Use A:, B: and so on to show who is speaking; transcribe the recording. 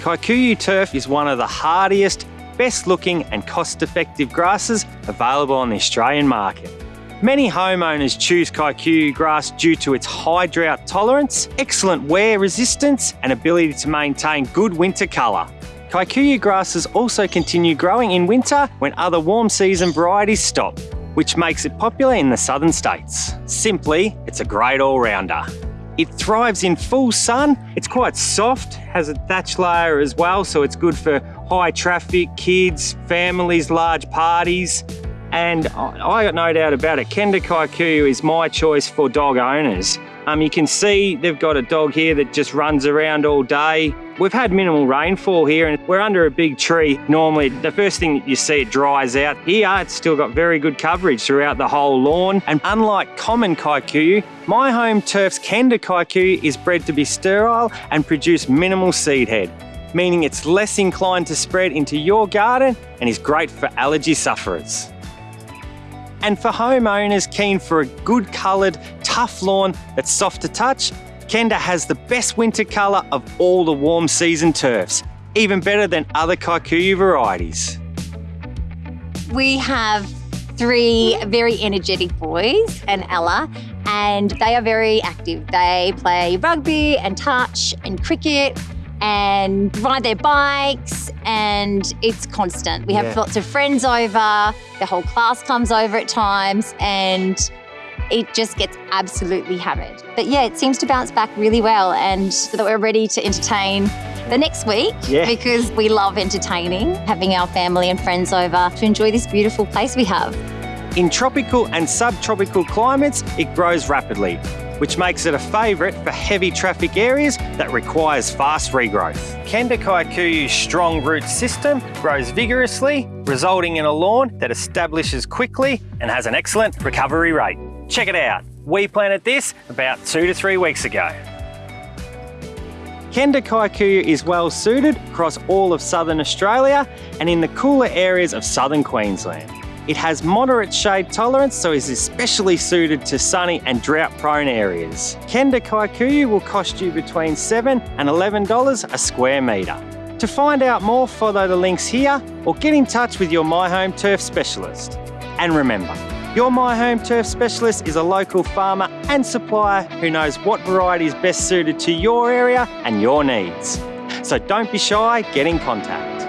A: Kikuyu turf is one of the hardiest, best looking and cost effective grasses available on the Australian market. Many homeowners choose Kikuyu grass due to its high drought tolerance, excellent wear resistance and ability to maintain good winter colour. Kikuyu grasses also continue growing in winter when other warm season varieties stop, which makes it popular in the southern states. Simply, it's a great all-rounder. It thrives in full sun, it's quite soft, has a thatch layer as well, so it's good for high traffic, kids, families, large parties. And I got no doubt about it, Kenda Kikuyu is my choice for dog owners. Um, you can see they've got a dog here that just runs around all day. We've had minimal rainfall here and we're under a big tree. Normally, the first thing you see, it dries out. Here, it's still got very good coverage throughout the whole lawn. And unlike common Kikuyu, my home turf's Kenda Kikuyu is bred to be sterile and produce minimal seed head, meaning it's less inclined to spread into your garden and is great for allergy sufferers. And for homeowners keen for a good coloured, tough lawn that's soft to touch, Kenda has the best winter colour of all the warm season turfs, even better than other Kikuyu varieties.
B: We have three very energetic boys and Ella, and they are very active. They play rugby and touch and cricket and ride their bikes and it's constant. We have yeah. lots of friends over, the whole class comes over at times and it just gets absolutely hammered. But yeah, it seems to bounce back really well and so that we're ready to entertain the next week yeah. because we love entertaining, having our family and friends over to enjoy this beautiful place we have.
A: In tropical and subtropical climates, it grows rapidly which makes it a favourite for heavy traffic areas that requires fast regrowth. Kenda Kikuyu's strong root system grows vigorously, resulting in a lawn that establishes quickly and has an excellent recovery rate. Check it out. We planted this about two to three weeks ago. Kenda Kikuyu is well suited across all of southern Australia and in the cooler areas of southern Queensland. It has moderate shade tolerance, so is especially suited to sunny and drought-prone areas. Kenda Kikuyu will cost you between 7 and $11 a square metre. To find out more, follow the links here or get in touch with your My Home Turf specialist. And remember, your My Home Turf specialist is a local farmer and supplier who knows what variety is best suited to your area and your needs. So don't be shy, get in contact.